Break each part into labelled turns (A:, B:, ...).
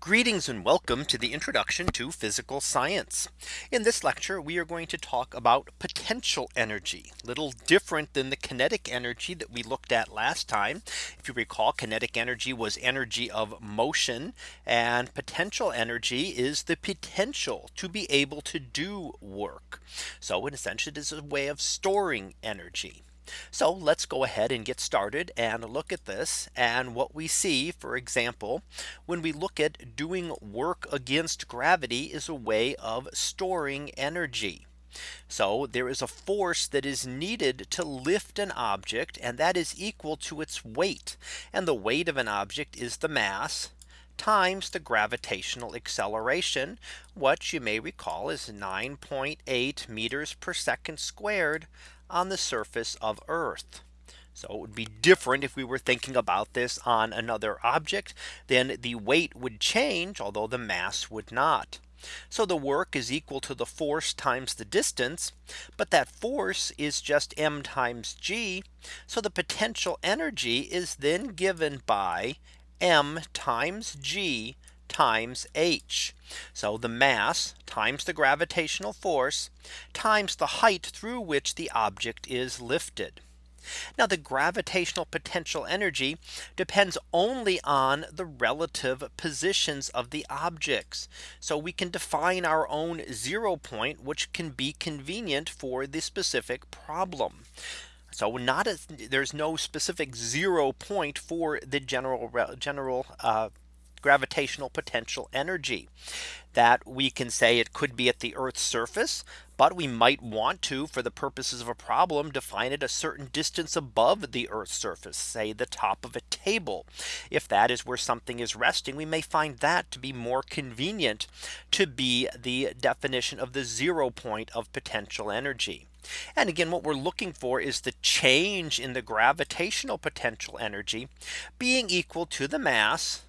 A: Greetings and welcome to the introduction to physical science. In this lecture, we are going to talk about potential energy, little different than the kinetic energy that we looked at last time. If you recall, kinetic energy was energy of motion and potential energy is the potential to be able to do work. So in essence, it is a way of storing energy. So let's go ahead and get started and look at this and what we see for example when we look at doing work against gravity is a way of storing energy. So there is a force that is needed to lift an object and that is equal to its weight and the weight of an object is the mass times the gravitational acceleration, what you may recall is 9.8 meters per second squared on the surface of Earth. So it would be different if we were thinking about this on another object, then the weight would change, although the mass would not. So the work is equal to the force times the distance. But that force is just m times g. So the potential energy is then given by m times g times h. So the mass times the gravitational force times the height through which the object is lifted. Now the gravitational potential energy depends only on the relative positions of the objects. So we can define our own zero point, which can be convenient for the specific problem. So not as there's no specific zero point for the general general uh, gravitational potential energy that we can say it could be at the Earth's surface. But we might want to for the purposes of a problem define it a certain distance above the Earth's surface, say the top of a table. If that is where something is resting, we may find that to be more convenient to be the definition of the zero point of potential energy. And again, what we're looking for is the change in the gravitational potential energy being equal to the mass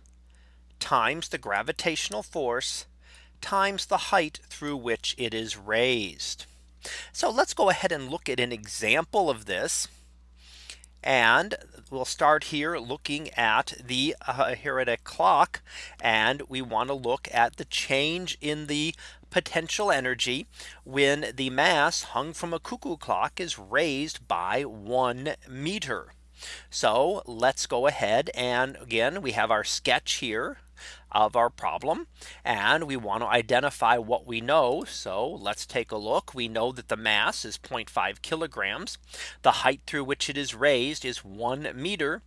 A: times the gravitational force times the height through which it is raised. So let's go ahead and look at an example of this. And we'll start here looking at the uh, here at a clock and we want to look at the change in the potential energy when the mass hung from a cuckoo clock is raised by one meter. So let's go ahead and again we have our sketch here of our problem and we want to identify what we know. So let's take a look. We know that the mass is 0.5 kilograms. The height through which it is raised is one meter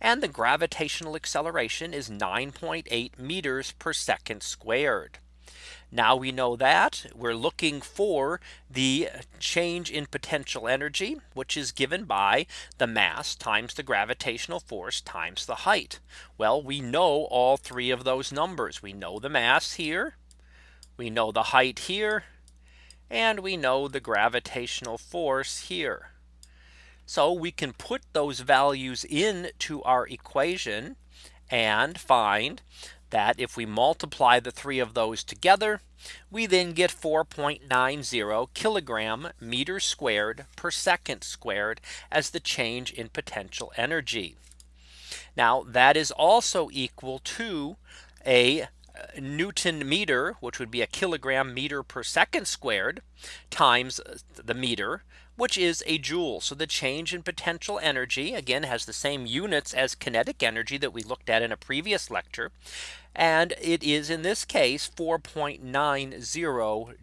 A: and the gravitational acceleration is 9.8 meters per second squared. Now we know that we're looking for the change in potential energy, which is given by the mass times the gravitational force times the height. Well, we know all three of those numbers. We know the mass here. We know the height here. And we know the gravitational force here. So we can put those values into our equation and find that if we multiply the three of those together, we then get 4.90 kilogram meters squared per second squared as the change in potential energy. Now that is also equal to a uh, Newton meter, which would be a kilogram meter per second squared times uh, the meter, which is a joule. So the change in potential energy again has the same units as kinetic energy that we looked at in a previous lecture. And it is in this case 4.90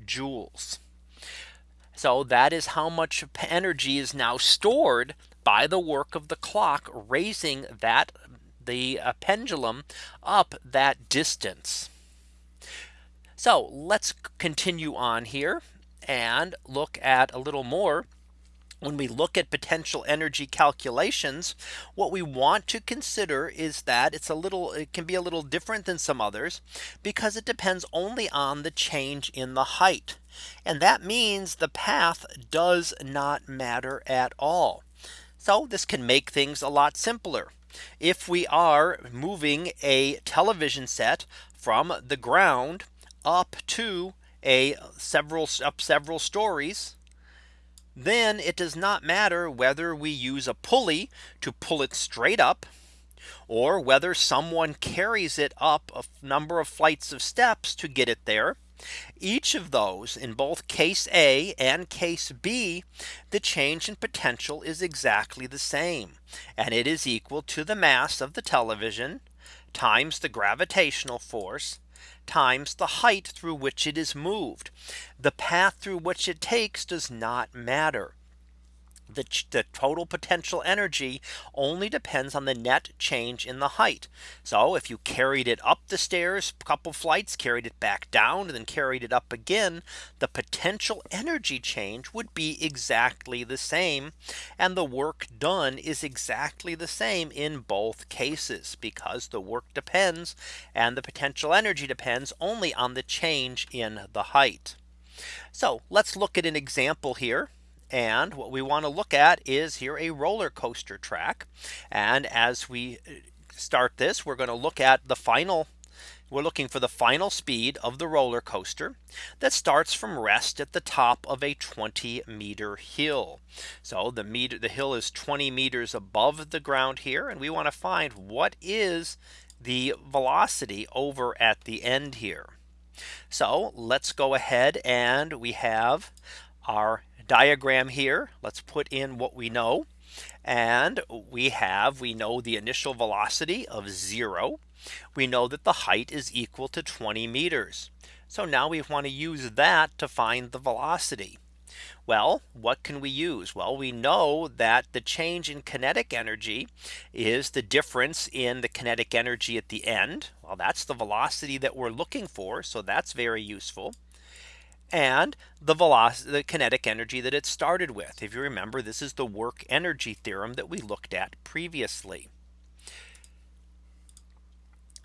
A: joules. So that is how much energy is now stored by the work of the clock raising that the uh, pendulum up that distance. So let's continue on here and look at a little more when we look at potential energy calculations, what we want to consider is that it's a little it can be a little different than some others because it depends only on the change in the height. And that means the path does not matter at all. So this can make things a lot simpler. If we are moving a television set from the ground up to a several up several stories then it does not matter whether we use a pulley to pull it straight up or whether someone carries it up a number of flights of steps to get it there. Each of those in both case A and case B, the change in potential is exactly the same. And it is equal to the mass of the television times the gravitational force times the height through which it is moved. The path through which it takes does not matter the, the total potential energy only depends on the net change in the height. So if you carried it up the stairs a couple flights carried it back down and then carried it up again the potential energy change would be exactly the same and the work done is exactly the same in both cases because the work depends and the potential energy depends only on the change in the height. So let's look at an example here. And what we want to look at is here a roller coaster track. And as we uh, start this, we're going to look at the final we're looking for the final speed of the roller coaster that starts from rest at the top of a 20 meter hill. So the meter the hill is 20 meters above the ground here and we want to find what is the velocity over at the end here. So let's go ahead and we have our diagram here. Let's put in what we know. And we have we know the initial velocity of zero. We know that the height is equal to 20 meters. So now we want to use that to find the velocity. Well, what can we use? Well, we know that the change in kinetic energy is the difference in the kinetic energy at the end. Well, that's the velocity that we're looking for. So that's very useful and the velocity, the kinetic energy that it started with. If you remember, this is the work energy theorem that we looked at previously.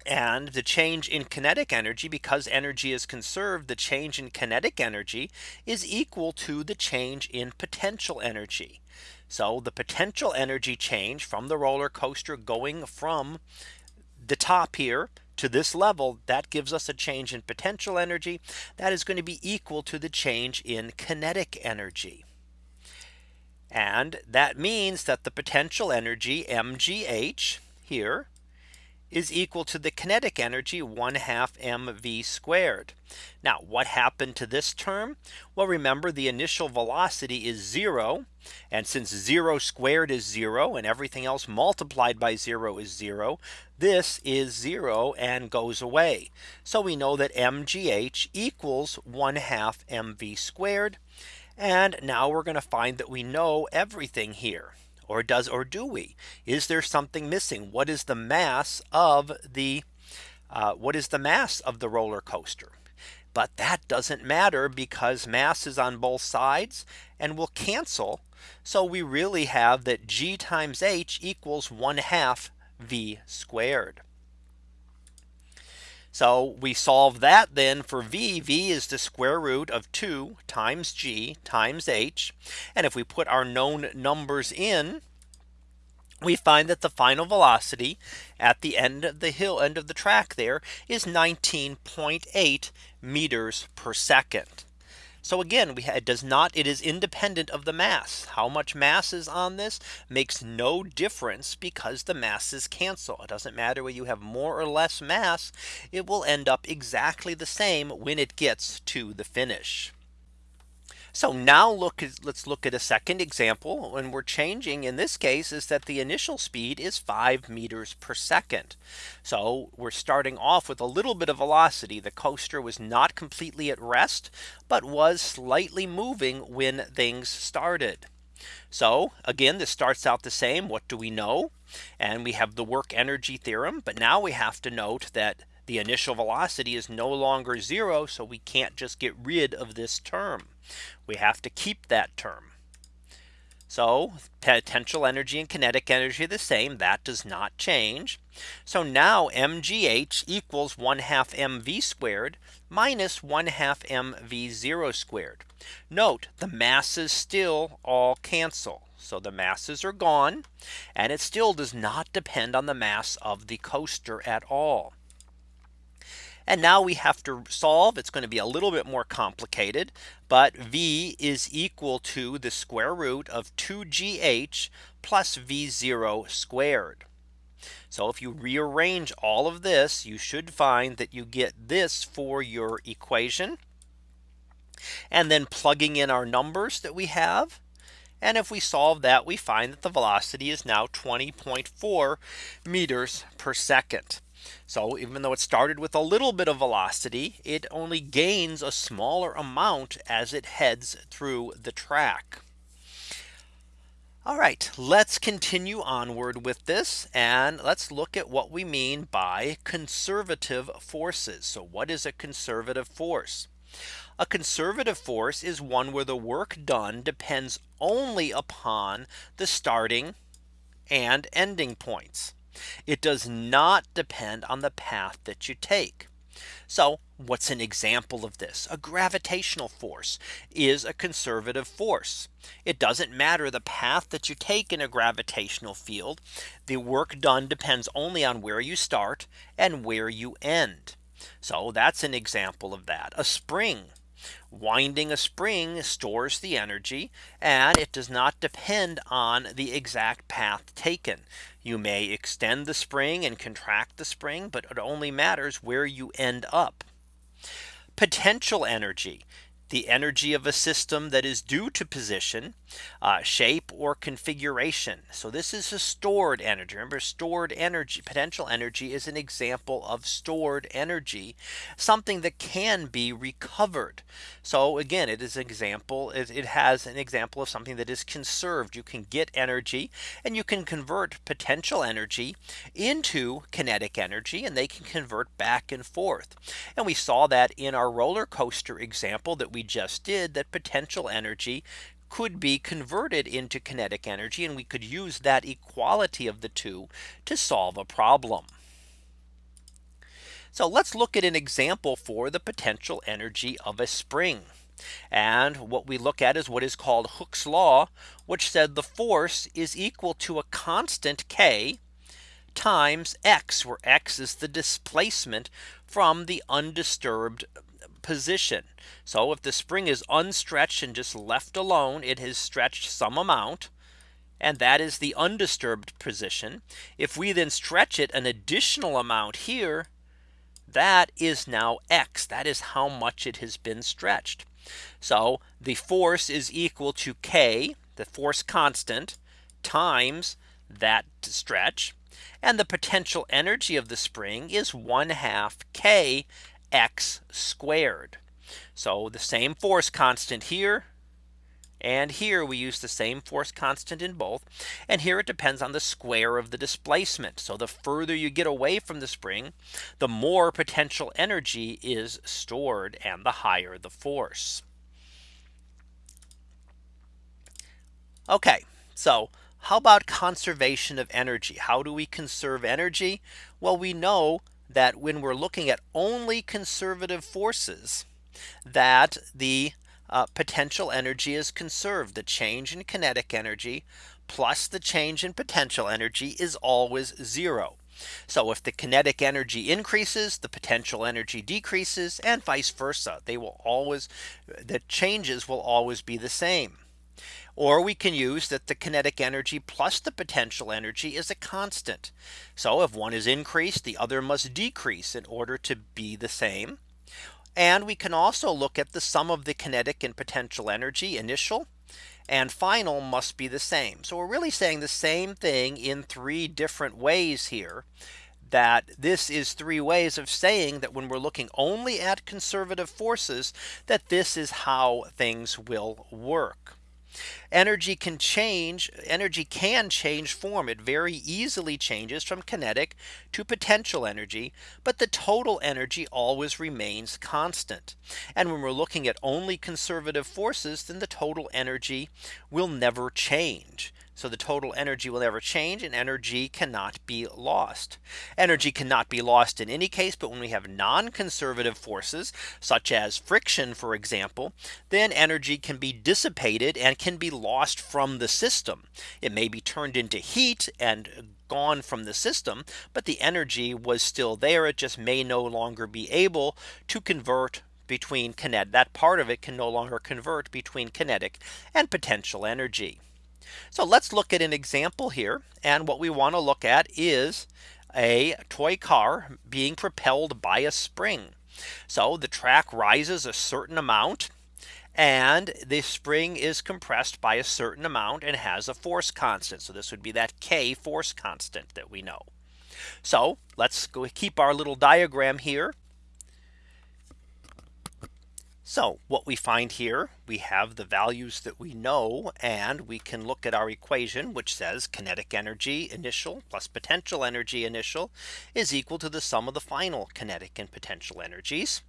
A: And the change in kinetic energy because energy is conserved the change in kinetic energy is equal to the change in potential energy. So the potential energy change from the roller coaster going from the top here to this level that gives us a change in potential energy that is going to be equal to the change in kinetic energy. And that means that the potential energy mgh here is equal to the kinetic energy 1 half mv squared. Now what happened to this term? Well, remember the initial velocity is zero. And since zero squared is zero and everything else multiplied by zero is zero, this is zero and goes away. So we know that mgh equals 1 half mv squared. And now we're going to find that we know everything here or does or do we? Is there something missing? What is the mass of the uh, what is the mass of the roller coaster? But that doesn't matter because mass is on both sides and will cancel. So we really have that g times h equals 1 half v squared. So we solve that then for v, v is the square root of 2 times g times h. And if we put our known numbers in, we find that the final velocity at the end of the hill end of the track there is 19.8 meters per second. So again, we it does not it is independent of the mass. How much mass is on this makes no difference because the masses cancel. It doesn't matter whether you have more or less mass. It will end up exactly the same when it gets to the finish. So now look let's look at a second example when we're changing in this case is that the initial speed is 5 meters per second. So we're starting off with a little bit of velocity. The coaster was not completely at rest, but was slightly moving when things started. So again, this starts out the same. What do we know? And we have the work energy theorem. But now we have to note that the initial velocity is no longer zero. So we can't just get rid of this term. We have to keep that term. So potential energy and kinetic energy are the same. That does not change. So now mgh equals 1 half mv squared minus 1 half mv0 squared. Note the masses still all cancel. So the masses are gone and it still does not depend on the mass of the coaster at all. And now we have to solve it's going to be a little bit more complicated. But v is equal to the square root of 2gh plus v0 squared. So if you rearrange all of this, you should find that you get this for your equation. And then plugging in our numbers that we have. And if we solve that, we find that the velocity is now 20.4 meters per second. So even though it started with a little bit of velocity, it only gains a smaller amount as it heads through the track. All right, let's continue onward with this and let's look at what we mean by conservative forces. So what is a conservative force? A conservative force is one where the work done depends only upon the starting and ending points. It does not depend on the path that you take. So what's an example of this? A gravitational force is a conservative force. It doesn't matter the path that you take in a gravitational field. The work done depends only on where you start and where you end. So that's an example of that. A spring Winding a spring stores the energy and it does not depend on the exact path taken. You may extend the spring and contract the spring, but it only matters where you end up. Potential energy the energy of a system that is due to position, uh, shape or configuration. So this is a stored energy. Remember stored energy, potential energy is an example of stored energy, something that can be recovered. So again, it is an example, it, it has an example of something that is conserved. You can get energy and you can convert potential energy into kinetic energy and they can convert back and forth. And we saw that in our roller coaster example that we we just did that potential energy could be converted into kinetic energy and we could use that equality of the two to solve a problem. So let's look at an example for the potential energy of a spring. And what we look at is what is called Hooke's law, which said the force is equal to a constant K times X where X is the displacement from the undisturbed position. So if the spring is unstretched and just left alone, it has stretched some amount. And that is the undisturbed position. If we then stretch it an additional amount here, that is now X. That is how much it has been stretched. So the force is equal to K, the force constant, times that stretch. And the potential energy of the spring is 1 half K x squared. So the same force constant here and here we use the same force constant in both. And here it depends on the square of the displacement. So the further you get away from the spring, the more potential energy is stored and the higher the force. Okay, so how about conservation of energy? How do we conserve energy? Well, we know that when we're looking at only conservative forces that the uh, potential energy is conserved. The change in kinetic energy plus the change in potential energy is always zero. So if the kinetic energy increases, the potential energy decreases and vice versa. They will always the changes will always be the same. Or we can use that the kinetic energy plus the potential energy is a constant. So if one is increased, the other must decrease in order to be the same. And we can also look at the sum of the kinetic and potential energy initial and final must be the same. So we're really saying the same thing in three different ways here that this is three ways of saying that when we're looking only at conservative forces that this is how things will work. Energy can change energy can change form. It very easily changes from kinetic to potential energy but the total energy always remains constant. And when we're looking at only conservative forces then the total energy will never change so the total energy will never change and energy cannot be lost. Energy cannot be lost in any case. But when we have non conservative forces such as friction, for example, then energy can be dissipated and can be lost from the system. It may be turned into heat and gone from the system, but the energy was still there. It just may no longer be able to convert between kinetic that part of it can no longer convert between kinetic and potential energy. So let's look at an example here. And what we want to look at is a toy car being propelled by a spring. So the track rises a certain amount and the spring is compressed by a certain amount and has a force constant. So this would be that K force constant that we know. So let's keep our little diagram here. So what we find here, we have the values that we know, and we can look at our equation, which says kinetic energy initial plus potential energy initial is equal to the sum of the final kinetic and potential energies.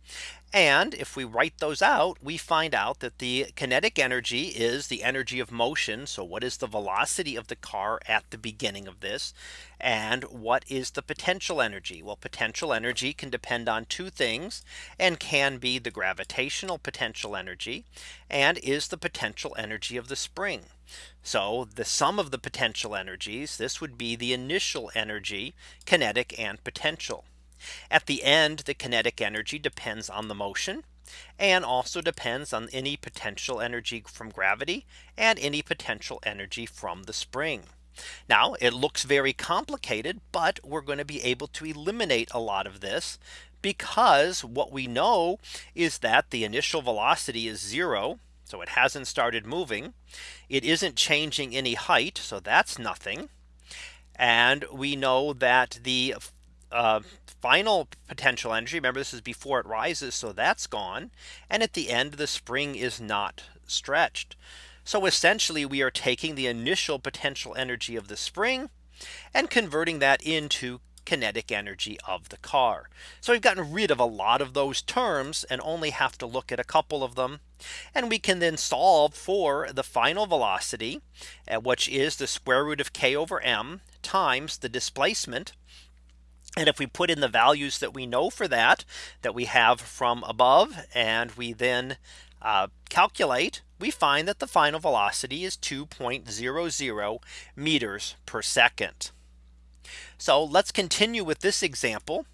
A: And if we write those out, we find out that the kinetic energy is the energy of motion. So what is the velocity of the car at the beginning of this? And what is the potential energy? Well, potential energy can depend on two things and can be the gravitational potential energy and is the potential energy of the spring. So the sum of the potential energies, this would be the initial energy, kinetic and potential. At the end, the kinetic energy depends on the motion and also depends on any potential energy from gravity and any potential energy from the spring. Now it looks very complicated, but we're going to be able to eliminate a lot of this because what we know is that the initial velocity is zero. So it hasn't started moving. It isn't changing any height. So that's nothing. And we know that the uh, final potential energy. Remember, this is before it rises. So that's gone. And at the end, the spring is not stretched. So essentially, we are taking the initial potential energy of the spring and converting that into kinetic energy of the car. So we've gotten rid of a lot of those terms and only have to look at a couple of them. And we can then solve for the final velocity, uh, which is the square root of k over m times the displacement and if we put in the values that we know for that that we have from above and we then uh, calculate we find that the final velocity is 2.00 meters per second. So let's continue with this example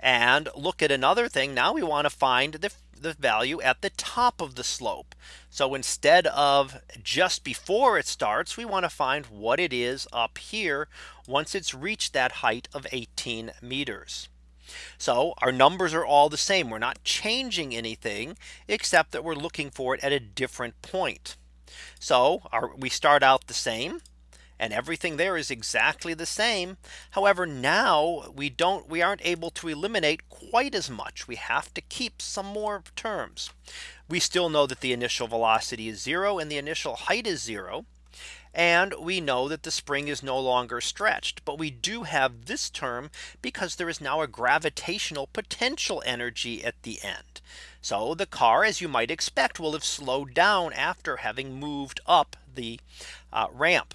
A: and look at another thing. Now we want to find the the value at the top of the slope. So instead of just before it starts, we want to find what it is up here once it's reached that height of 18 meters. So our numbers are all the same. We're not changing anything except that we're looking for it at a different point. So our, we start out the same and everything there is exactly the same. However, now we don't we aren't able to eliminate quite as much. We have to keep some more terms. We still know that the initial velocity is zero and the initial height is zero. And we know that the spring is no longer stretched. But we do have this term because there is now a gravitational potential energy at the end. So the car, as you might expect, will have slowed down after having moved up the uh, ramp.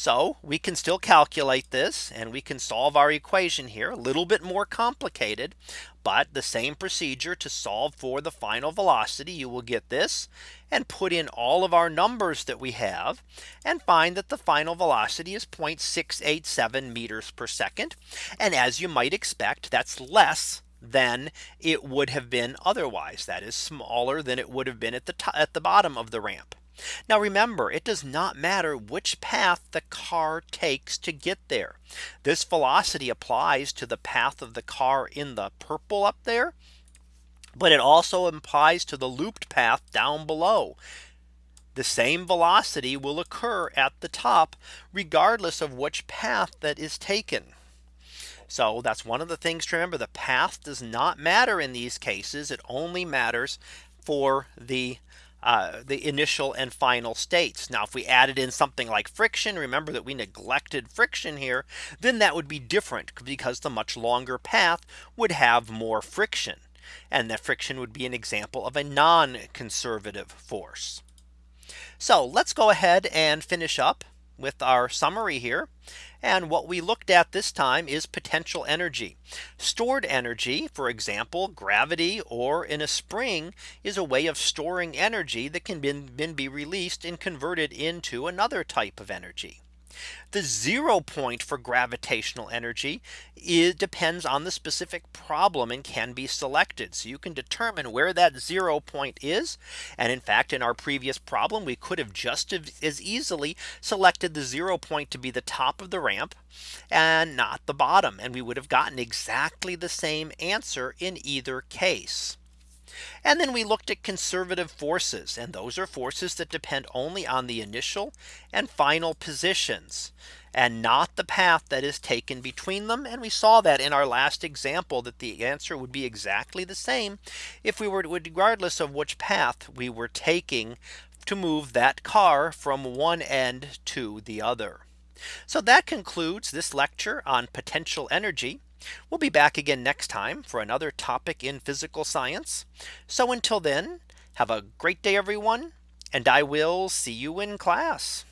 A: So we can still calculate this and we can solve our equation here a little bit more complicated. But the same procedure to solve for the final velocity you will get this and put in all of our numbers that we have and find that the final velocity is 0.687 meters per second. And as you might expect, that's less than it would have been otherwise. That is smaller than it would have been at the at the bottom of the ramp. Now remember, it does not matter which path the car takes to get there. This velocity applies to the path of the car in the purple up there. But it also applies to the looped path down below. The same velocity will occur at the top, regardless of which path that is taken. So that's one of the things to remember the path does not matter in these cases. It only matters for the uh, the initial and final states. Now, if we added in something like friction, remember that we neglected friction here, then that would be different because the much longer path would have more friction. And that friction would be an example of a non conservative force. So let's go ahead and finish up with our summary here. And what we looked at this time is potential energy. Stored energy, for example, gravity or in a spring is a way of storing energy that can then be released and converted into another type of energy. The zero point for gravitational energy it depends on the specific problem and can be selected. So you can determine where that zero point is. And in fact, in our previous problem, we could have just as easily selected the zero point to be the top of the ramp and not the bottom. And we would have gotten exactly the same answer in either case. And then we looked at conservative forces and those are forces that depend only on the initial and final positions and not the path that is taken between them. And we saw that in our last example that the answer would be exactly the same if we were regardless of which path we were taking to move that car from one end to the other. So that concludes this lecture on potential energy. We'll be back again next time for another topic in physical science. So until then, have a great day, everyone. And I will see you in class.